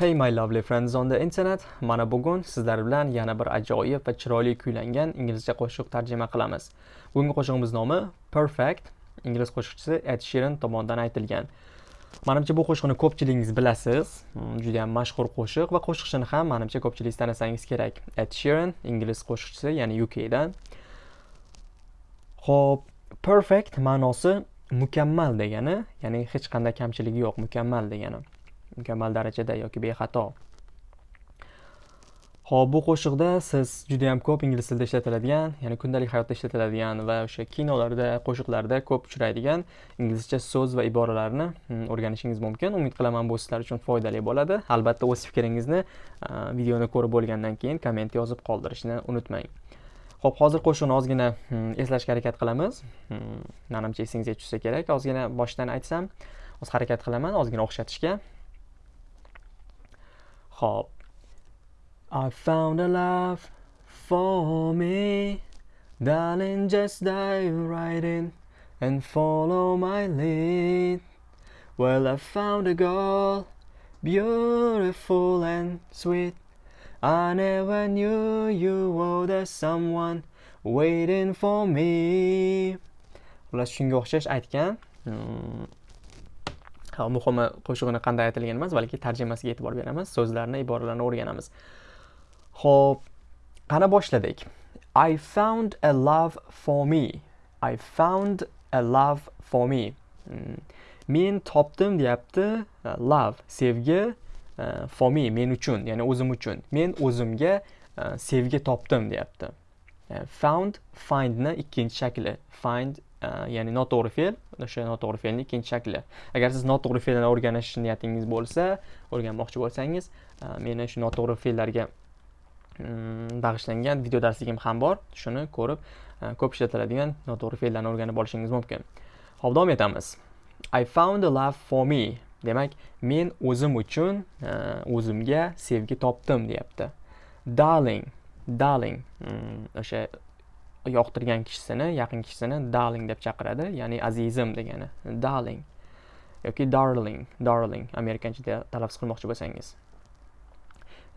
Hey my lovely friends on the internet. Mana bugun sizlar bilan yana bir ajoyib va chiroyli kuylangan inglizcha qo'shiq tarjima qilamiz. Bugungi qo'shig'imiz nomi Perfect. Ingliz qo'shiqchisi Ed Sheeran tomonidan aytilgan. Menimcha bu qo'shiqni ko'pchiligingiz bilasiz. Hmm, Juda ham mashhur qo'shiq va qo'shiqchini ham menimcha ko'pchiligingiz tanisangiz kerak. Ed Sheeran, ingliz qo'shiqchisi, ya'ni UK dan. Xo'p, perfect ma'nosi mukammal degani, ya'ni hech qanday kamchiligi yo'q, mukammal degani. Mukammal darajada yoki bexato. Ho'p bu qo'shiqda siz juda yam ko'p ingliz tilida ishlatiladigan ya'ni kundalik hayotda ishlatiladigan va o'sha kinolarda qo'shiqlarda ko'p uchraydigan inglizcha so'z va iboralarni hmm, o'rganishingiz mumkin. Umid qilaman bu sizlar uchun foydali bo'ladi. Albatta o'z fikringizni videoni ko'rib bo'lgandan keyin komment yozib qoldirishni unutmang. Ho'p hozir qo'shiqni ozgina hmm, eslashga harakat qilamiz. Hmm, Manimcha esingizga tushsa kerak. Ozgina boshdan aytsam hozir harakat qilaman ozgina o'xshatishga. Hop. I found a love for me. Darling just dive right in and follow my lead. Well I found a girl beautiful and sweet. I never knew you were the someone waiting for me. Xullas shunga o'xshash aytgan. Hmm. Muhimi qo'shig'ini qanday aytilgan emas balki tarjimasiga e'tibor beramiz so'zlarni iboralarni o'rganamiz. Ho'p qani boshladik? I found a love for me. I found a love for me. Hmm. men topdim deyapti e, love sevgi uh, for me men uchun ya'ni o'zim uchun. Men o'zimga uh, sevgi topdim deyapti. Found findni ikkinchi shakli find Э, ya'ni noto'g'ri fe'l o'sha noto'g'ri fe'lni ikkinchi shakli. Agar siz noto'g'ri fe'lni o'rganish niyatingiz bo'lsa o'rganmoqchi bo'lsangiz e, meni shu noto'g'ri fe'llarga mm, bag'ishlangan video darsligim ham bor. Shuni ko'rib e, ko'p ishlatiladigan noto'g'ri fe'llarni o'rganib olishingiz mumkin. Ho'p davom etamiz. I found a love for me. Demak men o'zim uchun e, o'zimga sevgi topdim deyapti. Darling darling mm, o'sha yoqtirgan kishisini yaqin kishisini darling deb chaqiradi. Ya'ni azizim degani. Darling yoki darling darling. Amerikanchada talaffuz qilmoqchi bo'lsangiz.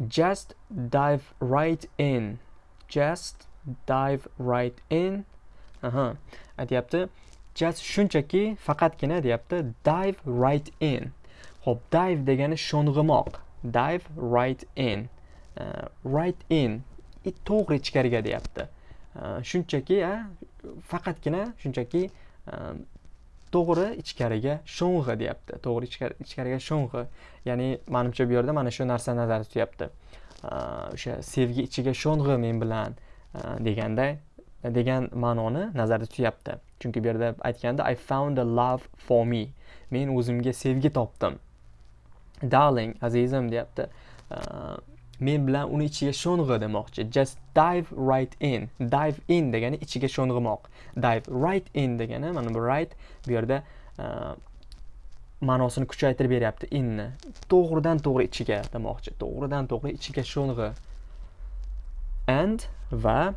Just dive right in. Just dive right in. Aha. Aytyapti. Just shunchaki faqatgina deyapti. Dive right in. Ho'p dive degani sho'ng'imoq. Dive right in. Uh, right in. To'g'ri ichkariga deyapti. Э, shunchaki faqatgina shunchaki э, to'g'ri ichkariga sho'ng'i deyapti. To'g'ri ichkariga sho'ng'i. Ya'ni manimcha bu yerda mana shu narsa nazarda tutyapti. Э, o'sha sevgi ichiga sho'ng'i men bilan deganda degan ma'noni nazarda tutyapti. Chunki bu yerda aytganda i found a love for me. Men o'zimga sevgi topdim. Darling azizim deyapti. Men bilan uni ichiga sho'ng'i demoqchi just dive right in. Dive in degani ichiga sho'ng'imoq dive right in degani mana bu right bu yerda e, ma'nosini kuchaytirib beryapti. Inni. To'g'ridan to'g'ri ichiga demoqchi. To'g'ridan to'g'ri ichiga sho'ng'i. And va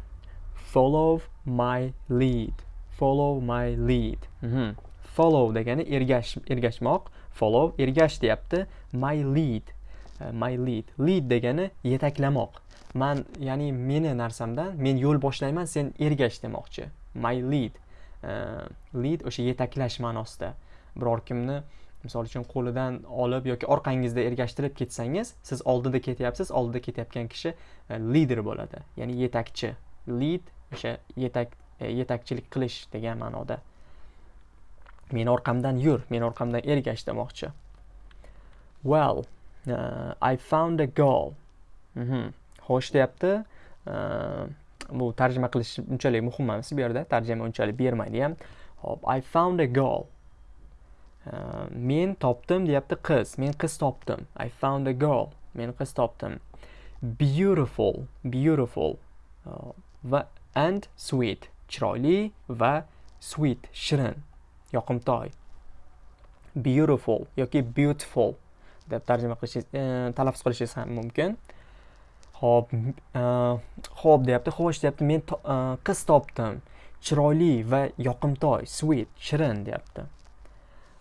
follow my lead. Follow my lead. Mm -hmm. follow degani ergash ergashmoq. Follow ergash deyapti. My lead. Uh, my lead. Lead degani yetaklamoq. Man ya'ni meni narsamdan men yo'l boshlayman sen ergash demoqchi my lead. Uh, lead o'sha yetaklash ma'nosida. Biror kimni misol uchun qo'lidan olib yoki orqangizda ergashtirib ketsangiz siz oldida ketyapsiz oldida ketayotgan kishi uh, lider bo'ladi. Ya'ni yetakchi. Lead o'sha yetak uh, yetakchilik qilish degan ma'noda. Meni orqamdan yur meni orqamdan ergash demoqchi well uh, I found a girl mm -hmm. xo'sh deyapti. Uh, bu tarjima qilish unchalik muhim emas bu yerda. Tarjima unchalik bermaydi ham hop I found a girl uh, men topdim deyapti qiz. Men qiz topdim. I found a girl men qiz topdim. Beautiful. Beautiful. Uh, va and sweet. Chiroyli va sweet. Shirin. Yoqimtoy. Beautiful yoki beautiful. Deb tarjima qilishingiz e, talaffuz qilishingiz ham mumkin. Ho'p ho'p e, deyapti xo'sh deyapti. Men e, qiz topdim. Chiroyli va yoqimtoy sweet shirin deyapti.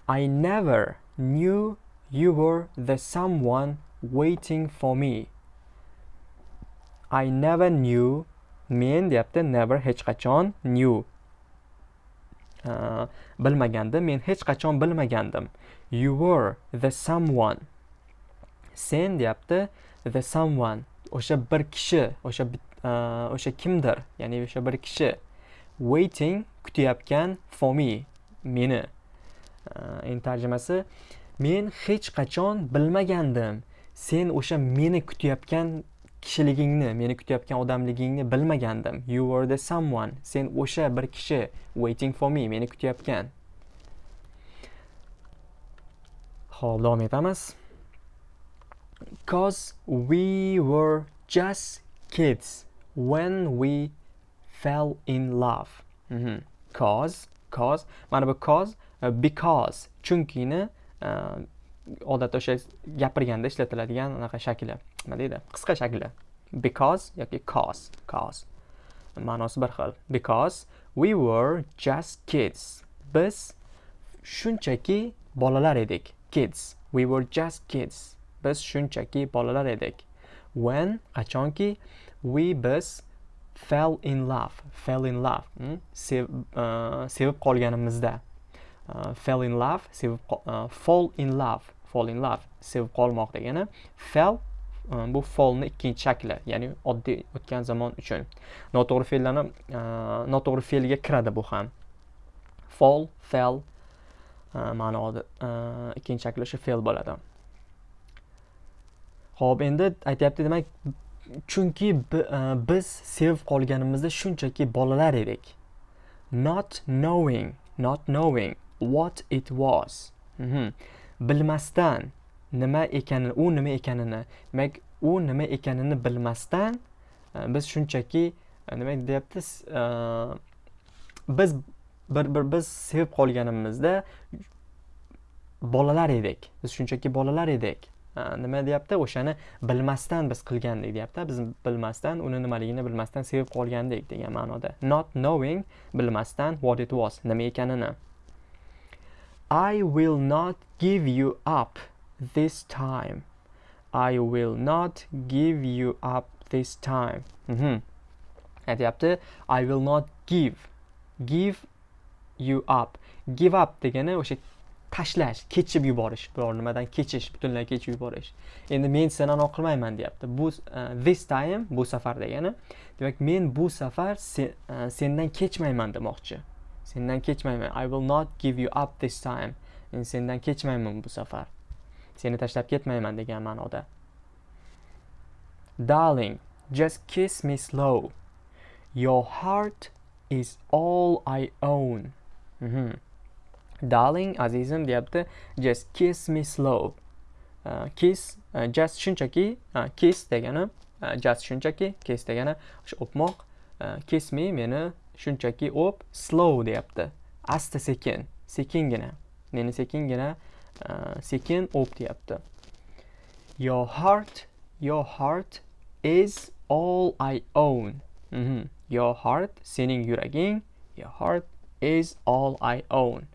I never knew you were the someone waiting for me. I never knew men deyapti never hech qachon knew. Bilmagandim men hech qachon bilmagandim. You were the someone. Sen deyapti the someone o'sha bir kishi o'sha e, o'sha kimdir ya'ni o'sha bir kishi waiting kutayotgan for me meni. E, Endi tarjimasi men hech qachon bilmagandim. Sen o'sha meni kutayotgan kishiligingni meni kutayotgan odamligingni bilmagandim. You were the someone. Sen o'sha bir kishi waiting for me meni kutayotgan. Ho'p davom etamiz. Cause we were just kids when we fell in love. Mm -hmm. cause cause mana bu cause uh, because. Chunkini uh, odatda o'sha gapirganda ishlatiladigan anaqa shakli. Nima deydi? Qisqa shakli. Because yoki cause. Cause. Ma'nosi bir xil. Because we were just kids. Biz shunchaki bolalar edik. Kids. We were just kids biz shunchaki bolalar edik. When? Qachonki? We biz fell in love fell in love hmm? Sev, uh, sevib qolganimizda. Uh, fell in love sevib uh, fall in love fall in love sevib qolmoq degani fell e, bu fallni ikkinchi shakli ya'ni oddiy o'tgan zamon uchun. Noto'g'ri fe'llarni e, noto'g'ri fe'lga kiradi bu ham. Fall fell e, ma'noda ikkinchi shakli o'sha fe'l bo'ladi. Ho'p endi aytyapti demak chunki e, biz sevib qolganimizda shunchaki bolalar edik. Not knowing not knowing what it was. Mm -hmm. bilmasdan nima ekanini u nima ekanini demak u nima ekanini bilmasdan e, biz shunchaki e, nima deyapti biz bir bir biz sevib qolganimizda bolalar edik. Biz shunchaki bolalar edik. Nima deyapti o'shani bilmasdan biz qilgandik deyapti biz bilmasdan uni nimaligini bilmasdan sevib qolgandik degan ma'noda not knowing bilmasdan what it was nima ekanini I will not give you up this time. I will not give you up this time. Mm -hmm. aytyapti I will not give give you up give up degani o'sha tashlash kechib yuborish biror nimadan kechish butunlay kechib yuborish. Endi men seni anaqa qilmayman deyapti. Bu uh, this time bu safar degani. Demak men bu safar uh, sendan kechmayman demoqchi. Sendan kechmayman. I will not give you up this time. Men sendan kechmayman bu safar. Seni tashlab ketmayman degan ma'noda. Darling just kiss me slow. Your heart is all i own. Mm -hmm. Darling azizim deyapti. Just kiss me slow. Uh, kiss uh, just shunchaki uh, kiss degani uh, just shunchaki kiss degani o'sha o'pmoq uh, kiss me meni shunchaki o'p slow deyapti. Asta sekin sekingina meni sekingina uh, sekin o'p deyapti. Your heart your heart is all i own. Mm -hmm. your heart sening yuraging your heart is all i own.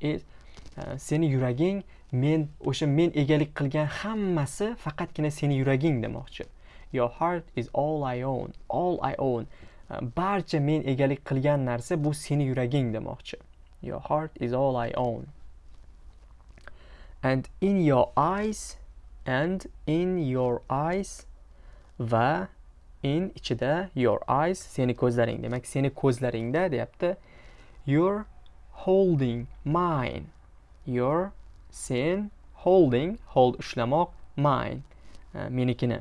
E, e, seni yuraging men o'sha men egalik qilgan hammasi faqatgina seni yuraging demoqchi. Your heart is all i own all i own. E, barcha men egalik qilgan narsa bu seni yuraging demoqchi. Your heart is all i own. And in your eyes and in your eyes va in ichida your eyes seni ko'zlaring demak seni ko'zlaringda deyapti. Your holding mine. Your sen holding hold ushlamoq mine. Menikini.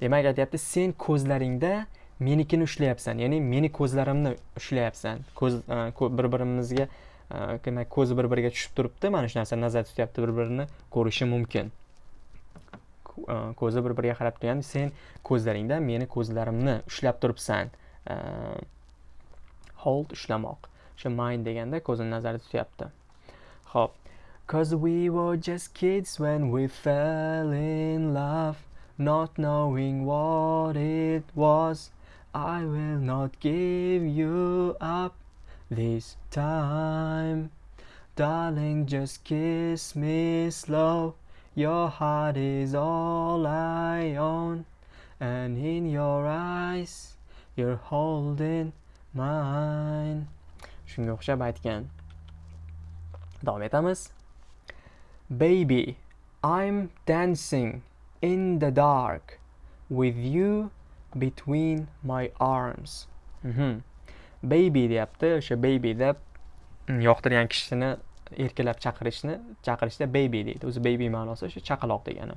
Demak aytyapti sen ko'zlaringda menikini ushlayapsan. Ya'ni meni ko'zlarimni ushlayapsan. Ko'z e, bir birimizga e, demak ko'zi bir biriga tushib turibdi. Mana shu narsa nazarda tutyapti bir birini ko'rishi mumkin. E, ko'zi bir biriga qarab turgan sen ko'zlaringda meni ko'zlarimni ushlab turibsan. Hold ushlamoq. O'sha mind deganda ko'zini nazarda tutyapti ho'p Cause we were just kids when we fell in love Not knowing what it was. I will not give you up this time. Darling, just kiss me slow. your heart is all I own. And in your eyes you're holding mine shunga o'xshab aytgan. Davom etamiz. Baby i'm dancing in the dark with you between my arms. Mm -hmm. baby deyapti o'sha baby deb mm, yoqtirgan kishini erkalab chaqirishni chaqirishda baby deydi. O'zi baby ma'nosi o'sha chaqaloq degani.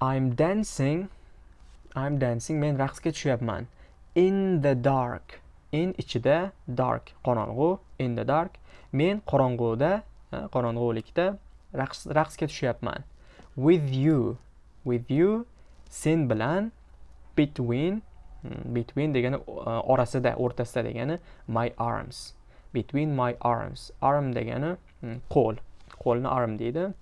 I'm dancing i'm dancing men raqsga tushyapman. In the dark. In ichida dark qorong'u in the dark. Men qorong'uda qorong'ulikda raqsga tushyapman. With you with you sen bilan between hmm, between degani e, orasida o'rtasida degani my arms. Between my arms. Arm degani hmm, qo'l. Qo'lni arm deydi.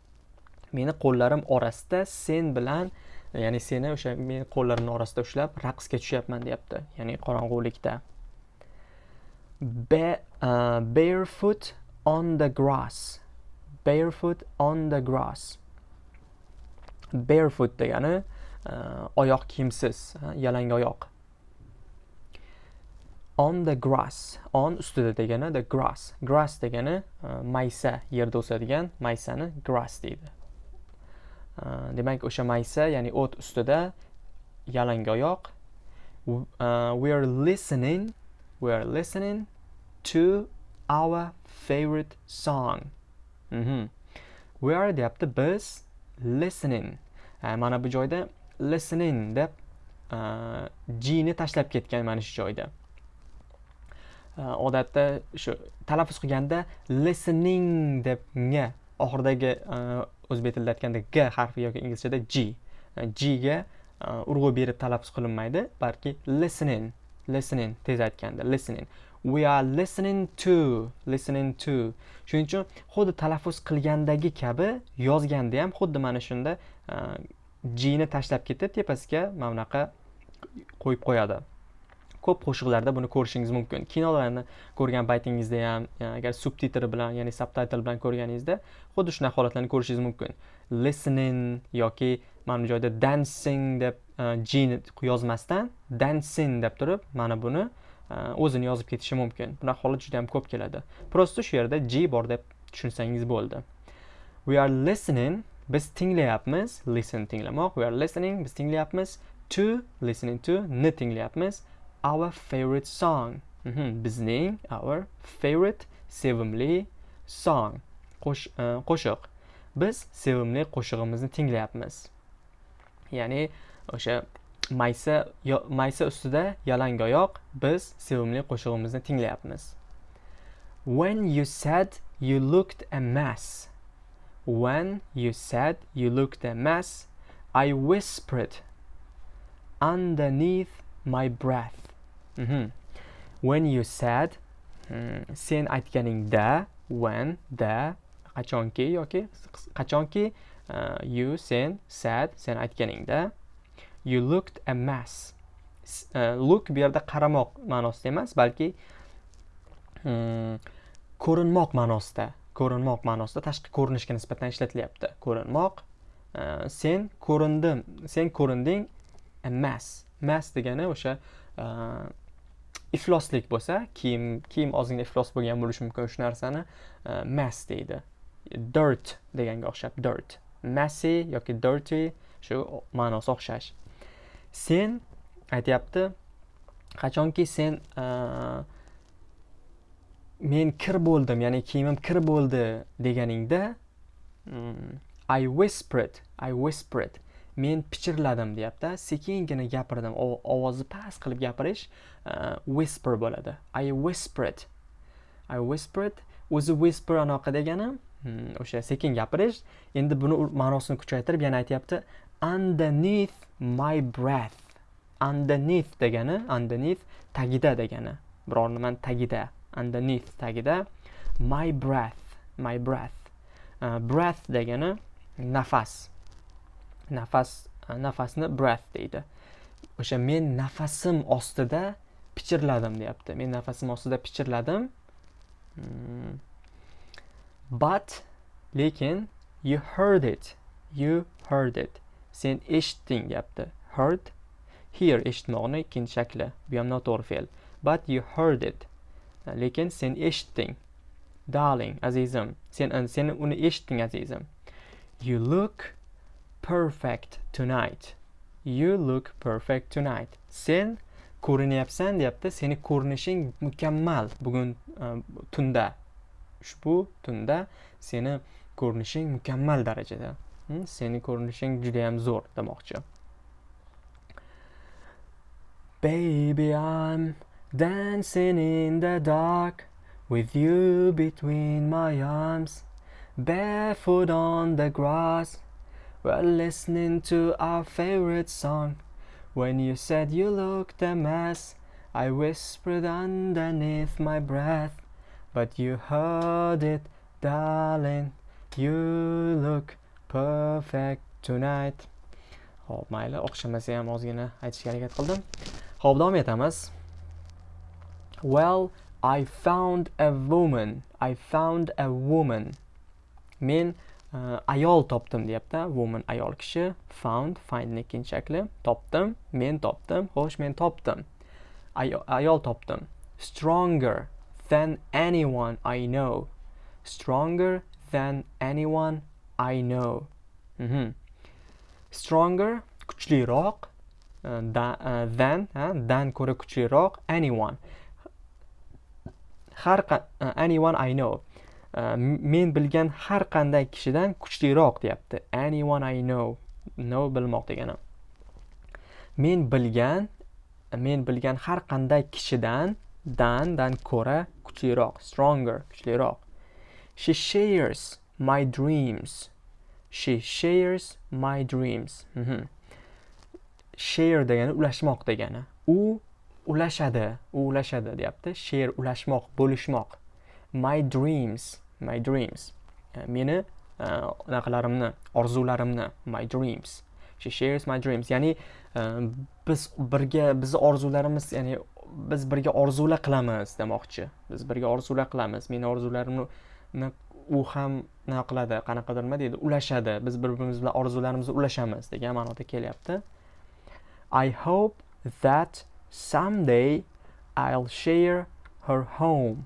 Meni qo'llarim orasida sen bilan ya'ni seni o'sha meni qo'llarimni orasida ushlab raqsga tushyapman deyapti. Ya'ni qorong'ulikda. Ba uh, barefoot on the grass. Barefoot on the grass. Barefoot degani uh, oyoq kiyimsiz yalang oyoq. On the grass. On ustida degani the grass. Grass degani uh, maysa yerda o'sadigan maysani grass deydi. Uh, demak o'sha maysa ya'ni o't ustida yalang oyoq. Uh, we are listening we are listening to our favorite song. Mm -hmm. we are deyapti biz listening. Mana bu joyda listening deb g'ni g ni tashlab ketgan mana shu joyda. Odatda shu talaffuz qilganda listening deb nga oxiridagi o'zbek tilida aytganda g harfi yoki inglizchada g. G ga urg'u berib talaffuz qilinmaydi balki listening listening tez aytganda listening. We are listening to listening to. Shuning uchun xuddi talaffuz qilgandagi kabi yozganda ham xuddi mana shunda e, g ni tashlab ketib tepasiga mana bunaqa qo'yib qo'yadi. Ko'p qo'shiqlarda buni ko'rishingiz mumkin. Kinolarni ko'rgan paytingizda ham e, agar subtitr bilan ya'ni subtitle bilan ko'rganingizda xuddi shunaqa holatlarni ko'rishingiz mumkin. Listening yoki mana bu joyda dancing deb e, jin yozmasdan dancing deb turib mana buni Э, o'zini yozib ketishi mumkin. Bunaqa holat juda yam ko'p keladi. Просто shu yerda g bor deb tushunsangiz bo'ldi. We are listening biz tinglayapmiz listen tinglamoq. We are listening biz tinglayapmiz. To listening to ni tinglayapmiz. Our favorite song. Mhm, bizning our favorite sevimli song. E, qo'shiq. Biz sevimli qo'shig'imizni tinglayapmiz. Ya'ni o'sha maysa maysa ustida yalang oyoq biz sevimli qo'shig'imizni tinglayapmiz. When you said you looked a mess when you said you looked a mess i whispered underneath my breath. Mm -hmm. when you said hmm, sen aytganingda when da qachonki yoki qachonki uh, you sen said sen aytganingda you looked a mess. Uh, look bu yerda qaramoq ma'nosida emas balki um, ko'rinmoq ma'nosida ko'rinmoq ma'nosida tashqi ko'rinishga nisbatan ishlatilyapti. Ko'rinmoq uh, sen ko'rindim sen ko'rinding a mess. Mess degani o'sha uh, ifloslik bo'lsa kiyim kiyim ozgina iflos bo'lgan bo'lishi mumkin shu narsani mass deydi. Dirt deganga o'xshab dirt. Messy yoki dirty shu ma'nosi o'xshash. Sen aytyapti qachonki sen men kir bo'ldim ya'ni kiyimim kir bo'ldi deganingda mm, I whispered I whispered men pichirladim deyapti sekingina gapirdim ovozni past qilib gapirish uh, whisper bo'ladi. I whispered i whispered o'zi whisper anaqa degani hmm, o'sha sekin gapirish endi buni ma'nosini kuchaytirib yana aytyapti underneath my breath. Underneath degani underneath tagida degani. Biror nimani tagida underneath tagida my breath my breath. Uh, breath degani nafas. Nafas uh, nafasni breath deydi. O'sha men nafasim ostida pichirladim deyapti. Men nafasim ostida pichirladim. Hmm. but lekin you heard it. You heard it. Sen eshitding gapni heard? Hear eshitmoqni ikkinchi shakli. Bu ham noto'g'ri fe'l. But you heard it. Lekin sen eshitding. Darling azizim. Sen sen uni eshitding azizim. You look perfect tonight. You look perfect tonight. Sen ko'rinyapsan deyapti. Seni ko'rinishing mukammal bugun uh, tunda. Ushbu tunda seni ko'rinishing mukammal darajada? Seni ko'rinishing judayam zo'r demoqchi baby i'm dancing in the dark with you between my arms barefoot on the grass. We're listening to our favorite song. When you said you looked a mess, I whispered underneath my breath, but you heard it, darling. You look perfect tonight. Xo'p, mayli, o'xshamasa ham ozgina aytishga harakat qildim. Xo'p, davom etamiz. Well, I found a woman. I found a woman. Men uh, ayol topdim deyapti woman ayol kishi found findni ikkinchi shakli topdim men topdim xo'sh men topdim ayol topdim stronger than anyone I know stronger than anyone I know. Mm -hmm. stronger kuchliroq uh, uh, than dan ko'ra kuchliroq anyone. Har uh, anyone I know. Men bilgan har qanday kishidan kuchliroq deyapti. Anyone i know. Know bilmoq degani. Men bilgan men bilgan har qanday kishidan dan dan ko'ra kuchliroq stronger kuchliroq. She shares my dreams. She shares my dreams. Mm -hmm. share degani ulashmoq degani. U ulashadi u ulashadi deyapti. Share ulashmoq bo'lishmoq. My dreams my dreams. E, meni e, anaqalarimni, orzularimni my dreams. She shares my dreams. Ya'ni e, biz birga bizni orzularimiz ya'ni biz birga orzular qilamiz demoqchi. Biz birga orzular qilamiz. Meni orzularimni u ham nima qiladi qanaqadir nima deydi ulashadi. Biz bir birimiz bilan orzularimizni ulashamiz degan ma'noda kelyapti. I hope that someday i'll share her home.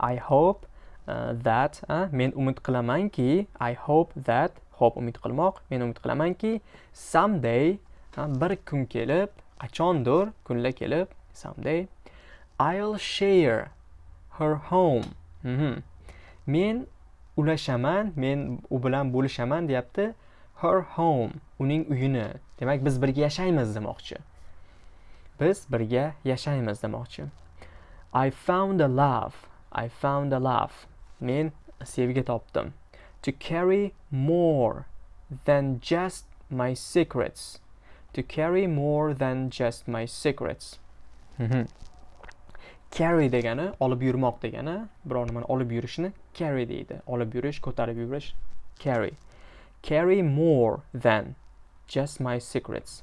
I hope uh, that uh, men umid qilamanki i hope that ho'p umid qilmoq men umid qilamanki someday uh, bir kun kelib qachondir kunlar kelib someday i'll share her home. Mm -hmm. Men ulashaman men u bilan bo'lishaman deyapti. Her home uning uyini. Demak biz birga yashaymiz demoqchi. Biz birga yashaymiz demoqchi. I found a love. I found a love. Men sevgi topdim. To carry more than just my secrets. To carry more than just my secrets. Mhm. Carry degani olib yurmoq degani biror nimani olib yurishni carry deydi. Olib yurish ko'tarib yurish carry. Carry more than just my secrets.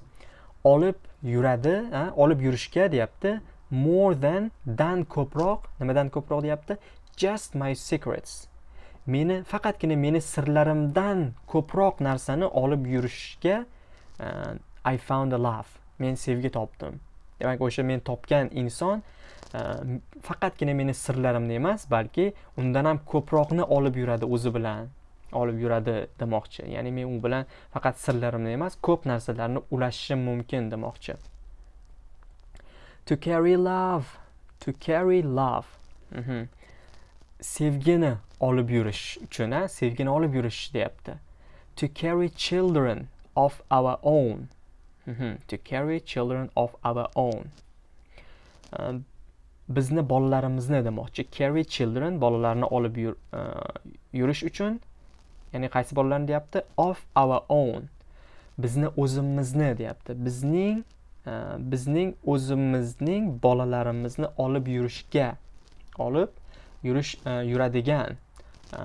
Olib yuradi olib yurishga deyapti more than dan ko'proq nimadan ko'proq deyapti? Just my secrets. Meni faqatgina meni sirlarimdan ko'proq narsani olib yurishga uh, I found a love men sevgi topdim. Demak o'sha men topgan inson Э, faqatgina meni sirlarimni emas balki undan ham ko'proqni olib yuradi o'zi bilan olib yuradi demoqchi. Ya'ni men u bilan faqat sirlarimni emas ko'p narsalarni ulashishim mumkin demoqchi. To carry love to carry love. Mm -hmm. sevgini olib yurish uchun a sevgini olib yurish deyapti. To carry children of our own. Mm -hmm. to carry children of our own. Um, bizni bolalarimizni demoqchi. Carry children bolalarni olib yur, uh, yurish uchun ya'ni qaysi bolalarni deyapti? Of our own. Bizni o'zimizni deyapti. Bizning uh, bizning o'zimizning bolalarimizni olib yurishga olib yurish e, yuradigan e,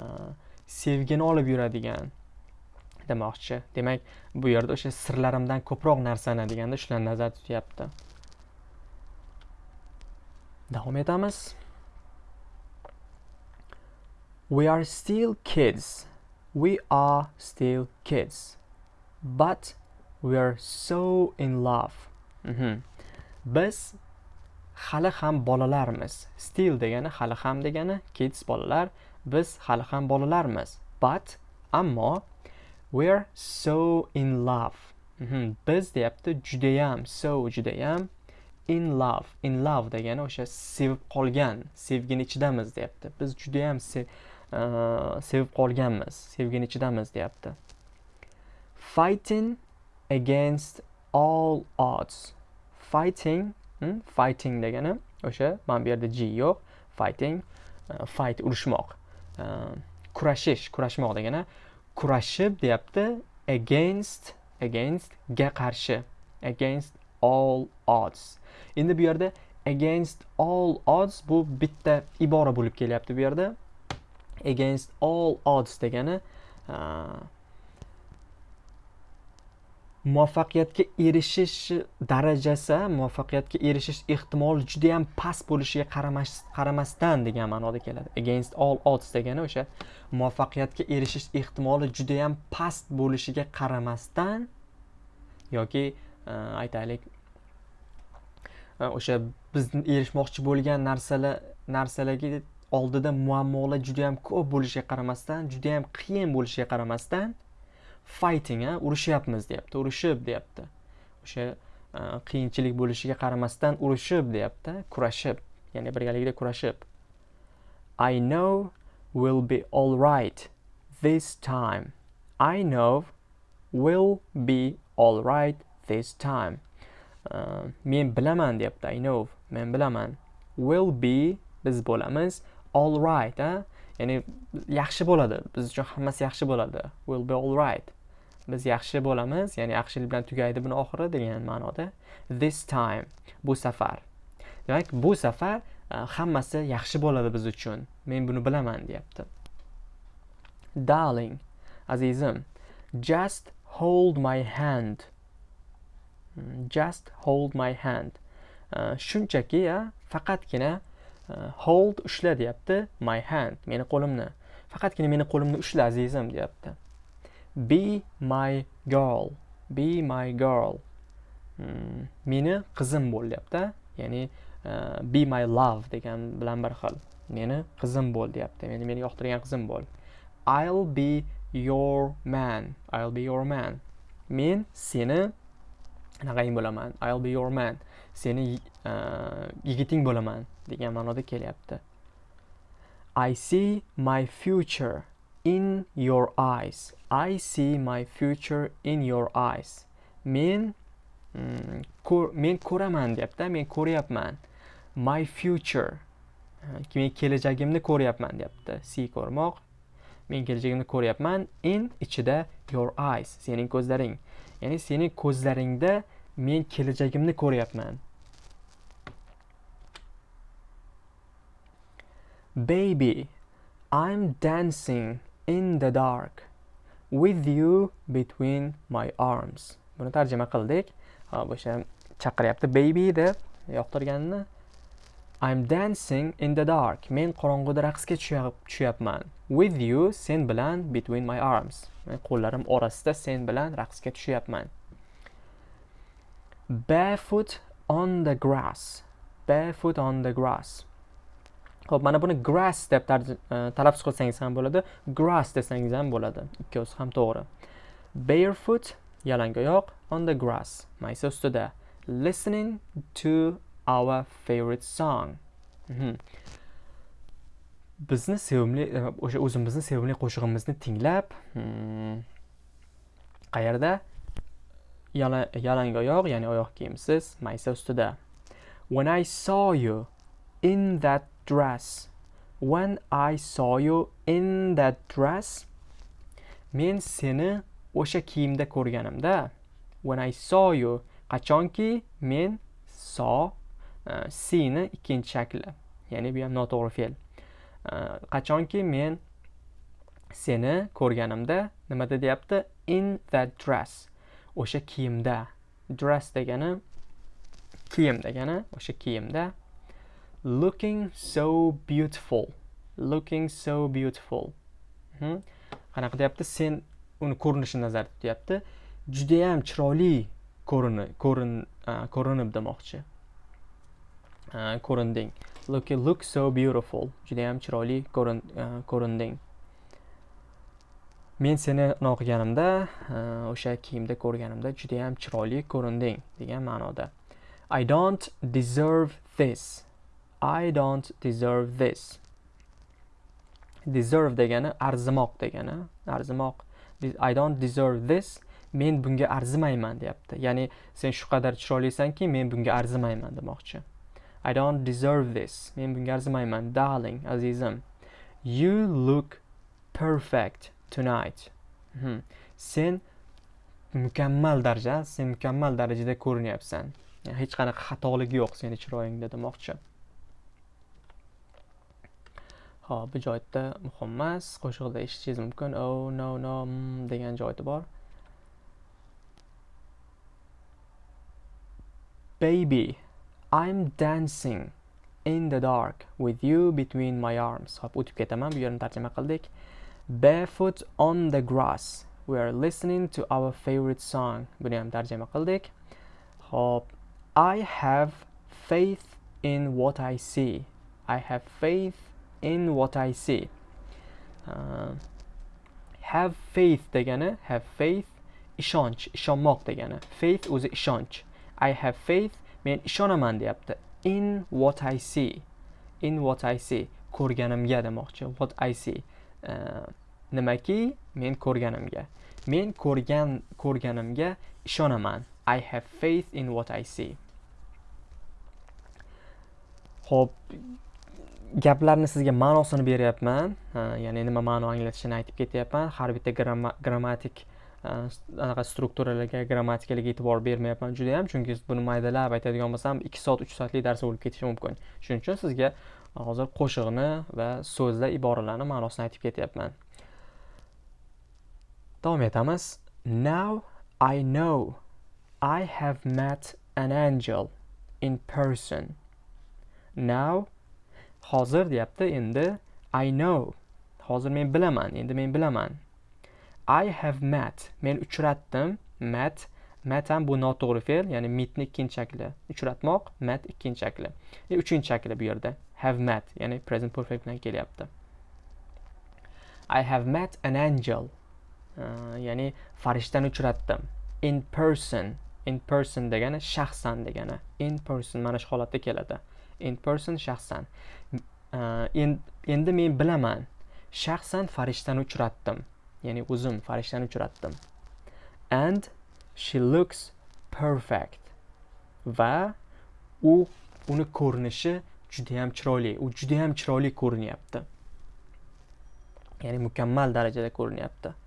sevgini olib yuradigan demoqchi. Demak bu yerda o'sha sirlarimdan ko'proq narsani deganda shularni nazarda tutyapti. Davom etamiz. We are still kids. We are still kids. But we are so in love. Mhm. biz hali ham bolalarmiz. Still degani hali ham degani kids bolalar. Biz hali ham bolalarmiz. But ammo we're so in love. Mhm. biz deyapti judayam so judayam in love in love degani o'sha sevib qolgan sevgini ichidamiz deyapti. Biz judayam se uh, sevib qolganmiz sevgini ichidamiz deyapti. Fighting against all odds. Fighting hmm? fighting degani o'sha mana bu yerda g yo'q. Fighting uh, fight urushmoq. Uh, kurashish kurashmoq degani kurashib deyapti against against ga qarshi. Against all odds. Endi bu yerda against all odds bu bitta ibora bo'lib kelyapti bu yerda. Against all odds degani muvaffaqiyatga erishish darajasi muvaffaqiyatga erishish ehtimoli juda yam past bo'lishiga qaramas, qaramasdan degan ma'noda keladi. Against all odds degani o'sha muvaffaqiyatga erishish ehtimoli juda yam past bo'lishiga qaramasdan yoki Э, aytaylik. Э, o'sha biz erishmoqchi bo'lgan narsalar narsalarga oldida muammolar judayam ko'p bo'lishiga qaramasdan juda ham qiyin bo'lishiga qaramasdan fighting urushyapmiz deyapti urushib deyapti. O'sha e, qiyinchilik bo'lishiga qaramasdan urushib deyapti kurashib ya'ni birgalikda kurashib. I know will be all right this time. I know will be all right this time. Uh, men bilaman deyapti i know men bilaman. Will be biz bo'lamiz. All right a ya'ni yaxshi bo'ladi. Biz uchun hammasi yaxshi bo'ladi. Will be all right. Biz yaxshi bo'lamiz. Ya'ni yaxshilik bilan tugaydi buni oxiri degan ma'noda. This time bu safar. Demak bu safar uh, hammasi yaxshi bo'ladi biz uchun. Men buni bilaman deyapti darling azizim just hold my hand. Just hold my hand. Uh, shunchaki faqatgina uh, hold ushla deyapti my hand meni qo'limni. Faqatgina meni qo'limni ushla azizim deyapti. Be my girl be my girl. Hmm, meni qizim bo'l deyapti ya'ni uh, be my love degan bilan bir xil. Meni qizim bo'l deyapti. Meni meni yoqtirgan qizim bo'l. I'll be your man i'll be your man. Men seni anaqang bo'laman i'll be your man. Seni uh, yigiting bo'laman degan ma'noda kelyapti. I see my future in your eyes. I see my future in your eyes. Men mm, men ko'raman deyapti men ko'ryapman. My future e, men kelajagimni ko'ryapman deyapti see ko'rmoq. Men kelajagimni ko'ryapman in ichida your eyes sening ko'zlaring. Ya'ni sening ko'zlaringda men kelajagimni ko'ryapman baby i'm dancing in the dark with you between my arms buni tarjima qildik hop o'sha chaqiryapti baby deb yoqtirganini I'm dancing in the dark. Men qorong'uda raqsga tushyapman. With you, sen bilan between my arms. Men qo'llarim orasida sen bilan raqsga tushyapman. Barefoot on the grass. Barefoot on the grass. ho'p mana buni grass deb e, talaffuz qilsangiz ham bo'ladi, grass desangiz ham bo'ladi. Ikkovsi ham to'g'ri. Barefoot yalangoyoq on the grass, maysa ustida. Listening to our favorite song. Mhm. Bizni sevimli e, o'sha o'zimizni sevimli qo'shig'imizni tinglab, hmm, qayerda? Yalangoyoq, ya'ni oyoq kiyimsiz, maysa ustida. When I saw you in that dress. When I saw you in that dress, men seni o'sha kiyimda ko'rganimda. When I saw you, qachonki men saw uh, seni ikkinchi shakli, ya'ni bu ham noto'g'ri fe'l. Uh, qachonki men seni ko'rganimda nimada deyapti? In that dress. O'sha kiyimda. Dress degani kiyim degani o'sha kiyimda. Looking so beautiful. Looking so beautiful. Qanaqa deyapti? Sen uni ko'rinishini nazarda tutyapti. Judayam chiroyli ko'rini ko'rin ko'rinib demoqchi. Ko'rinding. Look look so beautiful. Judayam chiroyli ko'rinding. Men seni o'qiganimda e, o'sha kiyimda ko'rganimda juda ham chiroyli ko'rinding degan ma'noda. I don't deserve this. I don't deserve this. Deserve degani arzimoq degani arzimoq. I don't deserve this. Men bunga arzimayman deyapti. Ya'ni sen shu qadar chiroylisanki men bunga arzimayman demoqchi. I don't deserve this. Men bunga arzimayman darling azizim. You look perfect. Tonight hmm. sen mukammal darajada sen mukammal darajada ko'rinyapsan hech qanaqa xatolik yo'q seni chiroyingda demoqchi Ha, bu joyda muhim emas Qo'shiqda eshitishingiz mumkin oh no no mm, degan joyi bor Baby, I'm dancing in the dark with you between my arms. Hop, o'tib ketaman. Bu yerni tarjima qildik. Barefoot on the grass. We are listening to our favorite song. Buni ham tarjima qildik. Hop, I have faith in what I see. I have faith in what I see. Uh, have faith degani, have faith ishonch, ishonmoq degani. Faith o'zi ishonch. I have faith men ishonaman deyapti in what I see in what I see ko'rganimga demoqchi what I see uh, nimaki men ko'rganimga. Men ko'rgan ko'rganimga ishonaman. I have faith in what I see. Ho'p gaplarni sizga ma'nosini beryapman. Ya'ni nima ma'no anglatishini aytib ketyapman. Har bitta grammatik e, anaqa strukturalarga grammatikalarga e'tibor bermayapman juda yam chunki buni maydalab aytadigan bo'lsam ikki soat uch soatlik dars bo'lib ketishi mumkin. Shuning uchun sizga hozir qo'shiqni va so'zlar iboralarni ma'nosini aytib ketyapman. Davom etamiz now i know i have met an angel in person. Now hozir deyapti endi i know. Hozir men bilaman endi men bilaman. I have met. Men uchratdim. Met met ham bu noto'g'ri fe'l ya'ni meetni ikkinchi shakli. Uchratmoq met ikkinchi shakli. E, uchinchi shakli bu yerda. Have met ya'ni present perfect bilan kelyapti. I have met an angel. Э, ya'ni farishtani uchratdim. In person. In person degani shaxsan degani. In person mana shu holatda keladi. In person shaxsan. E, endi men bilaman. Shaxsan farishtani uchratdim. Ya'ni o'zim farishtani uchratdim. And she looks perfect. Va u uni ko'rinishi judayam chiroyli. U judayam chiroyli ko'rinyapti. Ya'ni mukammal darajada ko'rinyapti.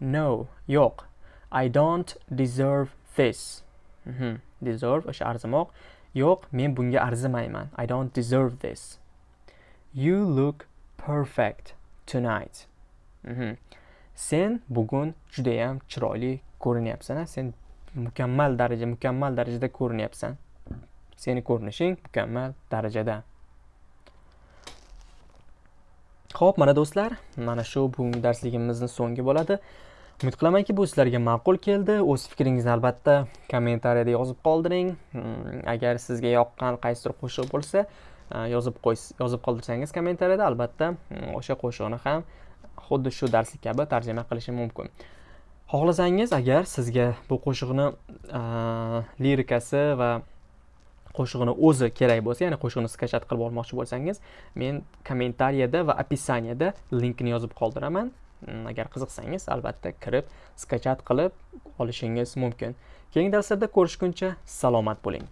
No yo'q. I don't deserve this. Mm -hmm. deserve o'sha arzimoq. Yo'q men bunga arzimayman. I don't deserve this. You look perfect tonight. Mm -hmm. sen bugun judayam chiroyli ko'rinyapsan sen mukammal daraja mukammal darajada ko'rinyapsan. Seni ko'rinishing mukammal darajada. Ho'p mana do'stlar mana shu bugungi darsligimizni so'nggi bo'ladi. Umid qilamanki bu sizlarga ma'qul keldi. O'z fikringizni albatta kommentariyada yozib qoldiring. Hmm, agar sizga yoqqan qaysidir qo'shiq bo'lsa uh, yozib qo'y yozib qoldirsangiz kommentariyada albatta hmm, o'sha qo'shiqni ham xuddi shu darslik kabi tarjima qilishim mumkin. Xohlasangiz agar sizga bu qo'shiqni uh, lirikasi va qo'shig'ini o'zi kerak bo'lsa ya'ni qo'shiqni skachat qilib olmoqchi bo'lsangiz men kommentariyada va opisaniyada linkini yozib qoldiraman. Mm, agar qiziqsangiz albatta kirib skachat qilib olishingiz mumkin. Keyingi darslarda ko'rishguncha salomat bo'ling.